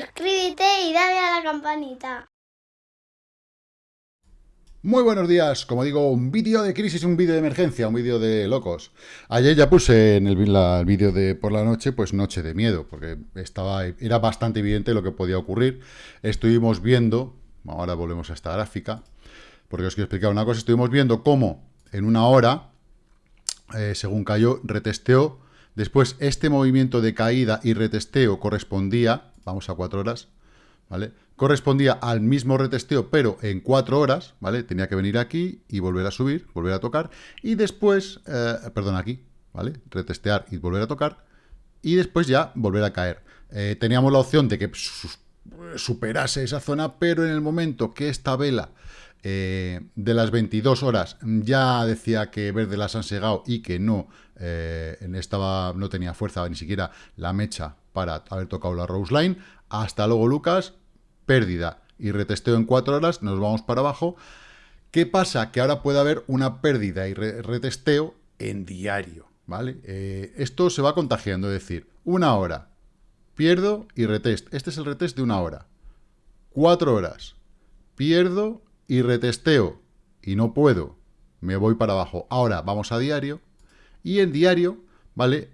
suscríbete y dale a la campanita. Muy buenos días, como digo, un vídeo de crisis, un vídeo de emergencia, un vídeo de locos. Ayer ya puse en el, vídeo de por la noche, pues noche de miedo, porque estaba, era bastante evidente lo que podía ocurrir. Estuvimos viendo, ahora volvemos a esta gráfica, porque os quiero explicar una cosa, estuvimos viendo cómo en una hora, eh, según cayó, retesteó, después este movimiento de caída y retesteo correspondía, vamos a cuatro horas, ¿vale? correspondía al mismo retesteo, pero en cuatro horas, ¿vale? Tenía que venir aquí y volver a subir, volver a tocar, y después, eh, perdón, aquí, ¿vale? Retestear y volver a tocar, y después ya volver a caer. Eh, teníamos la opción de que superase esa zona, pero en el momento que esta vela eh, de las 22 horas ya decía que verde las han segado y que no, estaba, no tenía fuerza ni siquiera la mecha para haber tocado la Rose Line. Hasta luego, Lucas pérdida y retesteo en cuatro horas, nos vamos para abajo. ¿Qué pasa? Que ahora puede haber una pérdida y retesteo en diario, ¿vale? Eh, esto se va contagiando, es decir, una hora, pierdo y retest. Este es el retest de una hora. Cuatro horas, pierdo y retesteo y no puedo, me voy para abajo. Ahora vamos a diario y en diario, ¿vale?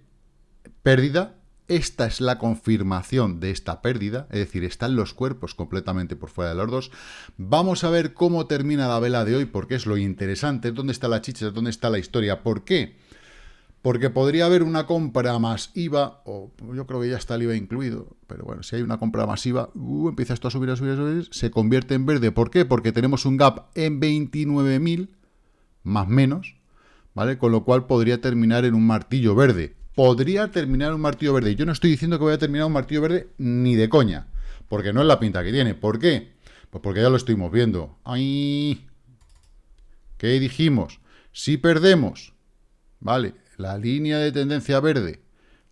Pérdida esta es la confirmación de esta pérdida, es decir, están los cuerpos completamente por fuera de los dos. Vamos a ver cómo termina la vela de hoy, porque es lo interesante, dónde está la chicha, dónde está la historia. ¿Por qué? Porque podría haber una compra masiva, o yo creo que ya está el IVA incluido, pero bueno, si hay una compra masiva, uh, empieza esto a subir, a subir, a subir, se convierte en verde. ¿Por qué? Porque tenemos un gap en 29.000, más menos, ¿vale? Con lo cual podría terminar en un martillo verde podría terminar un martillo verde. Yo no estoy diciendo que voy a terminar un martillo verde ni de coña, porque no es la pinta que tiene. ¿Por qué? Pues porque ya lo estuvimos viendo. ¡Ay! ¿Qué dijimos? Si perdemos, ¿vale? La línea de tendencia verde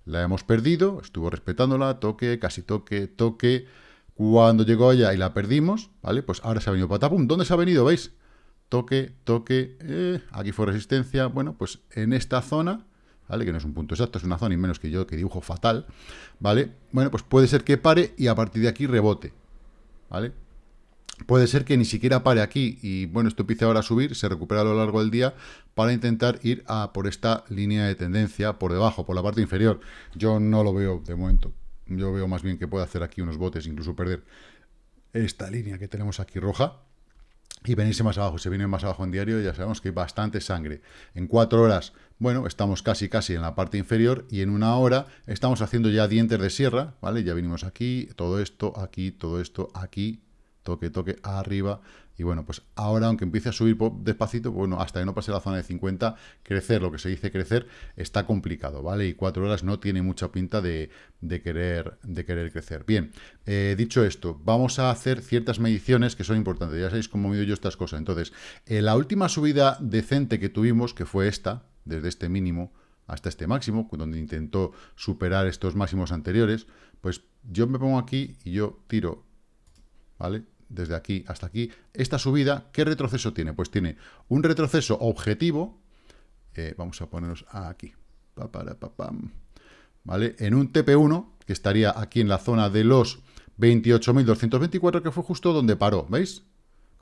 la hemos perdido, estuvo respetándola, toque, casi toque, toque. Cuando llegó allá y la perdimos, ¿vale? Pues ahora se ha venido patapum. ¿Dónde se ha venido? ¿Veis? Toque, toque, eh, aquí fue resistencia. Bueno, pues en esta zona ¿vale? Que no es un punto exacto, es una zona y menos que yo, que dibujo fatal, ¿vale? Bueno, pues puede ser que pare y a partir de aquí rebote, ¿vale? Puede ser que ni siquiera pare aquí y, bueno, esto empiece ahora a subir, se recupera a lo largo del día para intentar ir a por esta línea de tendencia por debajo, por la parte inferior. Yo no lo veo de momento. Yo veo más bien que puede hacer aquí unos botes, incluso perder esta línea que tenemos aquí roja, y venirse más abajo. Se viene más abajo en diario, ya sabemos que hay bastante sangre. En cuatro horas, bueno, estamos casi casi en la parte inferior y en una hora estamos haciendo ya dientes de sierra, ¿vale? Ya vinimos aquí, todo esto, aquí, todo esto, aquí, toque, toque, arriba. Y bueno, pues ahora, aunque empiece a subir despacito, bueno, hasta que no pase la zona de 50, crecer, lo que se dice crecer, está complicado, ¿vale? Y cuatro horas no tiene mucha pinta de, querer, de querer crecer. Bien, eh, dicho esto, vamos a hacer ciertas mediciones que son importantes. Ya sabéis cómo mido yo estas cosas. Entonces, en la última subida decente que tuvimos, que fue esta, desde este mínimo hasta este máximo, donde intentó superar estos máximos anteriores, pues yo me pongo aquí y yo tiro, ¿vale? desde aquí hasta aquí, esta subida, ¿qué retroceso tiene? Pues tiene un retroceso objetivo, eh, vamos a ponernos aquí, ¿vale? En un TP1, que estaría aquí en la zona de los 28.224, que fue justo donde paró, ¿veis?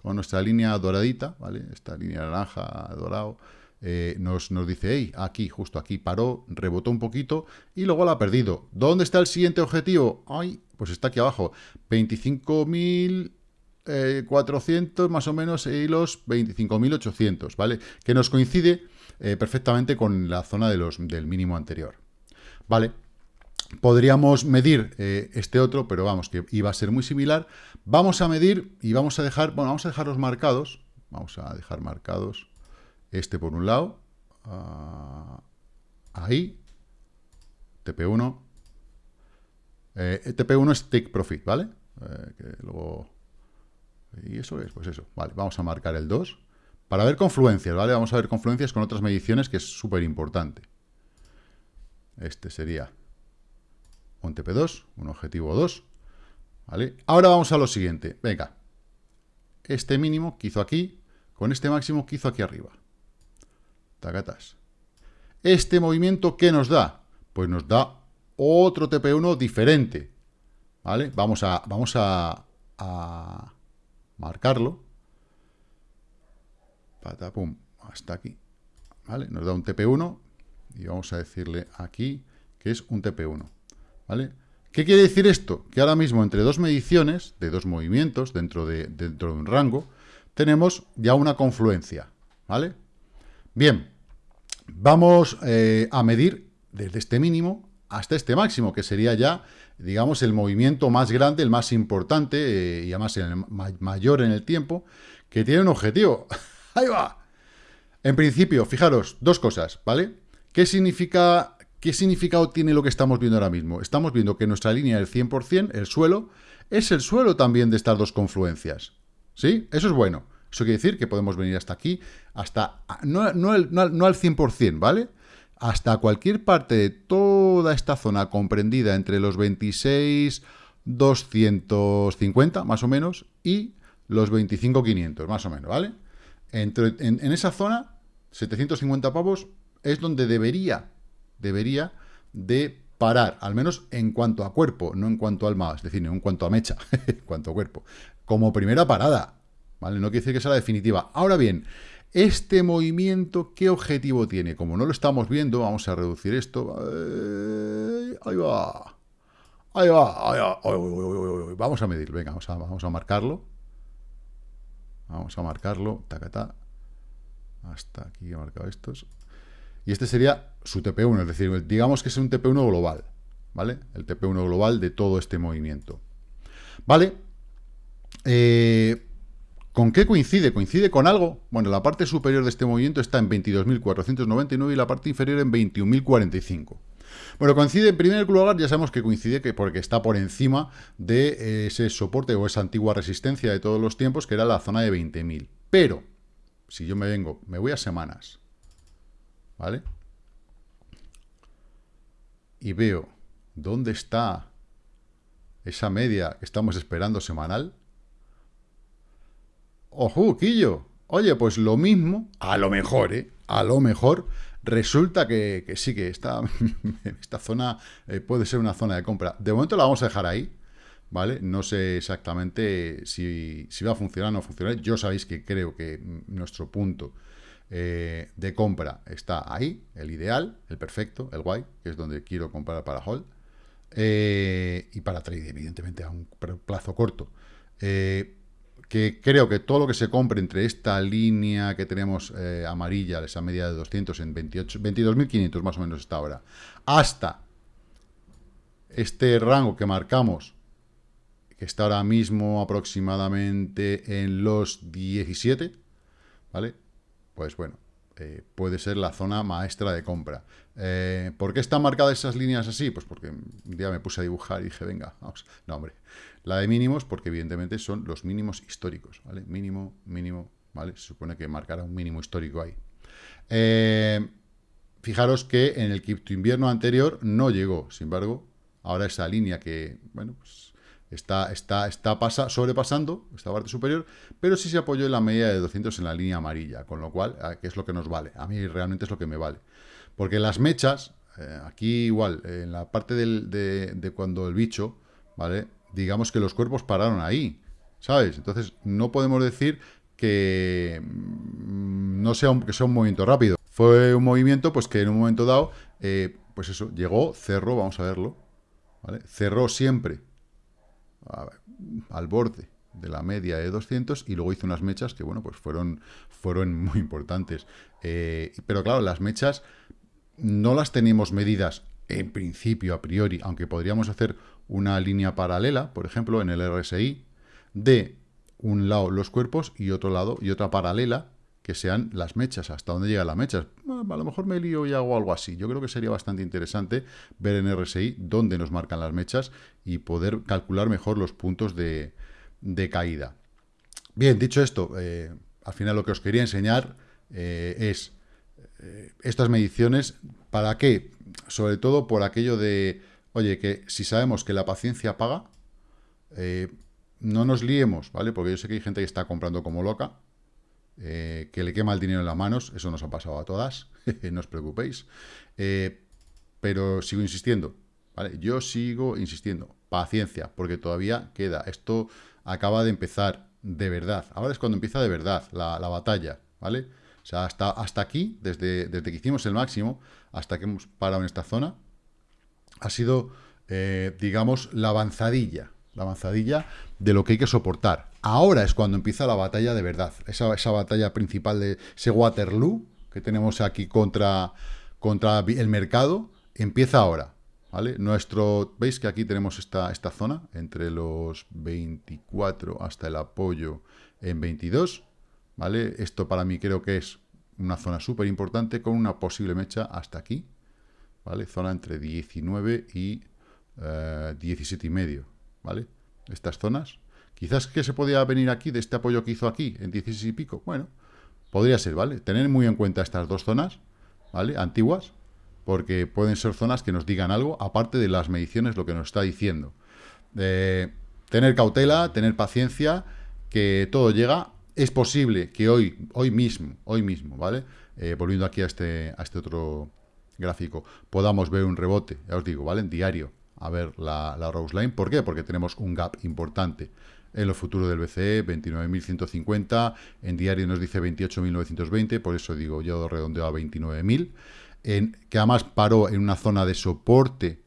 Con nuestra línea doradita, ¿vale? Esta línea naranja, dorado, eh, nos, nos, dice, hey, aquí, justo aquí, paró, rebotó un poquito y luego la ha perdido. ¿Dónde está el siguiente objetivo? Ay, pues está aquí abajo, 25.000 400 eh, más o menos y los 25.800, ¿vale? Que nos coincide eh, perfectamente con la zona de los, del mínimo anterior, ¿vale? Podríamos medir eh, este otro, pero vamos, que iba a ser muy similar. Vamos a medir y vamos a dejar, bueno, vamos a dejar los marcados, vamos a dejar marcados este por un lado, ah, ahí, TP1, TP1 es Take Profit, ¿vale? que luego y eso es, pues eso. Vale, vamos a marcar el 2. Para ver confluencias, ¿vale? Vamos a ver confluencias con otras mediciones que es súper importante. Este sería un TP2, un objetivo 2. ¿Vale? Ahora vamos a lo siguiente. Venga. Este mínimo que hizo aquí, con este máximo que hizo aquí arriba. Tacatas. Este movimiento, ¿qué nos da? Pues nos da otro TP1 diferente. ¿vale? Vamos a, vamos a, marcarlo. Patapum, hasta aquí. ¿Vale? Nos da un TP1 y vamos a decirle aquí que es un TP1. ¿Vale? ¿Qué quiere decir esto? Que ahora mismo entre dos mediciones, de dos movimientos, dentro de, dentro de un rango, tenemos ya una confluencia. ¿Vale? Bien, vamos eh, a medir desde este mínimo hasta este máximo, que sería ya, digamos, el movimiento más grande, el más importante, eh, y además el mayor en el tiempo, que tiene un objetivo. ¡Ahí va! En principio, fijaros, dos cosas, ¿vale? ¿Qué significa ¿Qué significado tiene lo que estamos viendo ahora mismo? Estamos viendo que nuestra línea del 100%, el suelo, es el suelo también de estas dos confluencias. ¿Sí? Eso es bueno. Eso quiere decir que podemos venir hasta aquí, hasta no, no, al 100%, ¿vale? Hasta cualquier parte de toda esta zona comprendida entre los 26, 250, más o menos, y los 25, 500, más o menos, ¿vale? Entre, en, esa zona, 750 pavos, es donde debería debería de parar, al menos en cuanto a cuerpo, no en cuanto al alma, es decir, no en cuanto a mecha, en cuanto a cuerpo, como primera parada, No quiere decir que sea la definitiva. Ahora bien, este movimiento, ¿qué objetivo tiene? Como no lo estamos viendo, vamos a reducir esto. Ahí va. Ahí va. Ahí va. Vamos a medir, venga, vamos a, vamos a marcarlo. Vamos a marcarlo. Tacata. Hasta aquí he marcado estos. Y este sería su TP1, es decir, digamos que es un TP1 global, ¿vale? El TP1 global de todo este movimiento. ¿Vale? Eh, ¿Con qué coincide? ¿Coincide con algo? Bueno, la parte superior de este movimiento está en 22.499 y la parte inferior en 21.045. Bueno, coincide en primer lugar, ya sabemos que coincide que porque está por encima de ese soporte o esa antigua resistencia de todos los tiempos, que era la zona de 20.000. Pero, si yo me vengo, me voy a semanas, ¿vale? Y veo dónde está esa media que estamos esperando semanal. ¡Ojo, Quillo! Oye, pues lo mismo, a lo mejor, ¿eh? A lo mejor resulta que, sí, que esta, esta zona eh, puede ser una zona de compra. De momento la vamos a dejar ahí, ¿vale? No sé exactamente si, si va a funcionar o no funcionar. Yo sabéis que creo que nuestro punto eh, de compra está ahí, el ideal, el perfecto, el guay, que es donde quiero comprar para hold, eh, y para trade, evidentemente, a un plazo corto. Eh, que creo que todo lo que se compre entre esta línea que tenemos amarilla, esa media de 200 en 22.500 más o menos está ahora, hasta este rango que marcamos, que está ahora mismo aproximadamente en los 17, ¿vale? pues bueno, eh, puede ser la zona maestra de compra. Eh, ¿Por qué están marcadas esas líneas así? Pues porque un día me puse a dibujar y dije, venga, vamos. No, hombre. La de mínimos, porque evidentemente son los mínimos históricos, ¿vale? Mínimo, mínimo, ¿vale? Se supone que marcará un mínimo histórico ahí. Eh, fijaros que en el cripto invierno anterior no llegó, sin embargo, ahora esa línea que, bueno, pues Está, está, está pasa, sobrepasando esta parte superior, pero sí se apoyó en la media de 200 en la línea amarilla, con lo cual, ah, que es lo que nos vale. A mí realmente es lo que me vale. Porque las mechas, eh, aquí igual, en la parte de, cuando el bicho, ¿vale? Digamos que los cuerpos pararon ahí, ¿sabes? Entonces, no podemos decir que mm, no sea un, que sea un movimiento rápido. Fue un movimiento, pues que en un momento dado, eh, pues eso, llegó, cerró, vamos a verlo, ¿vale? Cerró siempre al borde de la media de 200 y luego hizo unas mechas que, bueno, pues fueron, fueron muy importantes. Eh, pero claro, las mechas no las tenemos medidas en principio, a priori, aunque podríamos hacer una línea paralela, por ejemplo, en el RSI, de un lado los cuerpos y otro lado y otra paralela que sean las mechas, hasta dónde llegan las mechas. a lo mejor me lío y hago algo así. Yo creo que sería bastante interesante ver en RSI dónde nos marcan las mechas y poder calcular mejor los puntos de, caída. Bien, dicho esto, eh, al final lo que os quería enseñar eh, es eh, estas mediciones, ¿para qué? Sobre todo por aquello de, oye, que si sabemos que la paciencia paga, no nos liemos, ¿vale? Porque yo sé que hay gente que está comprando como loca, eh, que le quema el dinero en las manos, eso nos ha pasado a todas, no os preocupéis. Eh, pero sigo insistiendo, ¿vale? Yo sigo insistiendo. paciencia, porque todavía queda. Esto acaba de empezar de verdad. Ahora es cuando empieza de verdad la, batalla, ¿vale? O sea, hasta, hasta aquí, desde, desde que hicimos el máximo, hasta que hemos parado en esta zona, ha sido, eh, digamos, la avanzadilla, la avanzadilla de lo que hay que soportar. Ahora es cuando empieza la batalla de verdad, esa, batalla principal de ese Waterloo que tenemos aquí contra, el mercado, empieza ahora. ¿Vale? Nuestro, veis que aquí tenemos esta, zona, entre los 24 hasta el apoyo en 22, ¿vale? Esto para mí creo que es una zona súper importante con una posible mecha hasta aquí, ¿vale? Zona entre 19 y 17 eh, y medio, ¿vale? Estas zonas. Quizás que se podía venir aquí de este apoyo que hizo aquí, en 16 y pico. Bueno, podría ser, ¿vale? Tener muy en cuenta estas dos zonas, ¿vale? Antiguas, porque pueden ser zonas que nos digan algo, aparte de las mediciones, lo que nos está diciendo. tener cautela, tener paciencia, que todo llega. Es posible que hoy, hoy mismo, hoy mismo, ¿vale? Eh, volviendo aquí a este, a este otro gráfico, podamos ver un rebote, ya os digo, ¿vale? En diario, a ver la, la Rose Line. ¿Por qué? Porque tenemos un gap importante en lo futuro del BCE, 29.150, en diario nos dice 28.920, por eso digo, yo redondeo a 29.000 que además paró en una zona de soporte.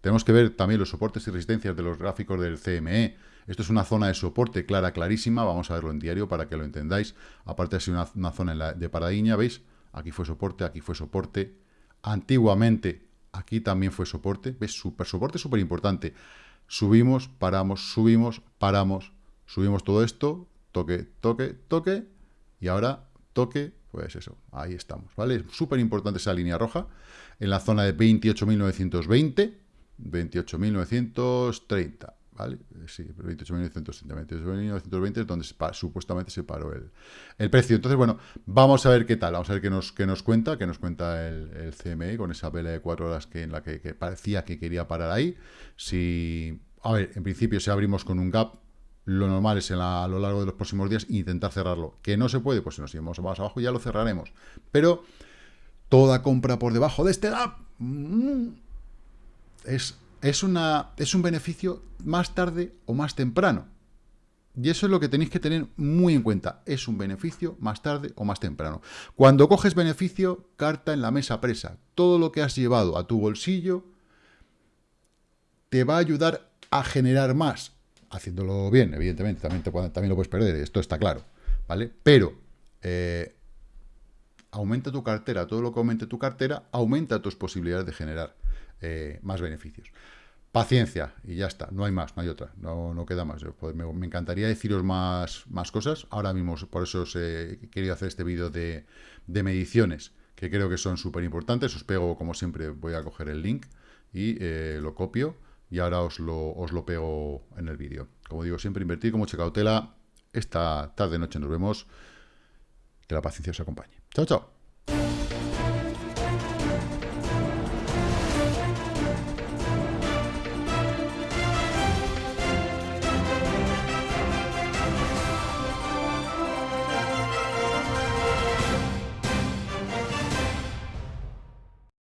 Tenemos que ver también los soportes y resistencias de los gráficos del CME. Esto es una zona de soporte clara, clarísima. Vamos a verlo en diario para que lo entendáis. Aparte de ser una, zona de paradiña, ¿veis? Aquí fue soporte, aquí fue soporte. Antiguamente, aquí también fue soporte. ¿Ves? Super soporte, súper importante. Subimos, paramos, subimos, paramos. Subimos todo esto, toque, toque, toque. Y ahora toque, pues eso, ahí estamos, ¿vale? Es súper importante esa línea roja en la zona de 28.920, 28.930, ¿vale? Sí, 28.930, 28.920 es donde supuestamente se paró el, el, precio. Entonces, bueno, vamos a ver qué tal, vamos a ver qué nos, qué nos cuenta, qué nos cuenta el, el CME con esa vela de cuatro horas que, en la que, que parecía que quería parar ahí. Si, a ver, en principio si abrimos con un gap, lo normal es a lo largo de los próximos días intentar cerrarlo. Que no se puede, pues si nos llevamos más abajo ya lo cerraremos. Pero toda compra por debajo de este gap mm, es, es, una, es un beneficio más tarde o más temprano. Y eso es lo que tenéis que tener muy en cuenta. Es un beneficio más tarde o más temprano. Cuando coges beneficio, carta en la mesa presa. Todo lo que has llevado a tu bolsillo te va a ayudar a generar más haciéndolo bien, evidentemente, también, también lo puedes perder, esto está claro, ¿vale? Pero eh, aumenta tu cartera, todo lo que aumente tu cartera, aumenta tus posibilidades de generar eh, más beneficios. Paciencia, y ya está, no hay más, no hay otra, no, no queda más. Pues, me, encantaría deciros más, más cosas, ahora mismo por eso os he querido hacer este vídeo de, mediciones, que creo que son súper importantes, os pego, como siempre, voy a coger el link y eh, lo copio, y ahora os lo, os lo pego en el vídeo. Como digo, siempre invertir con mucha. Esta tarde-noche nos vemos. Que la paciencia os acompañe. Chao, chao.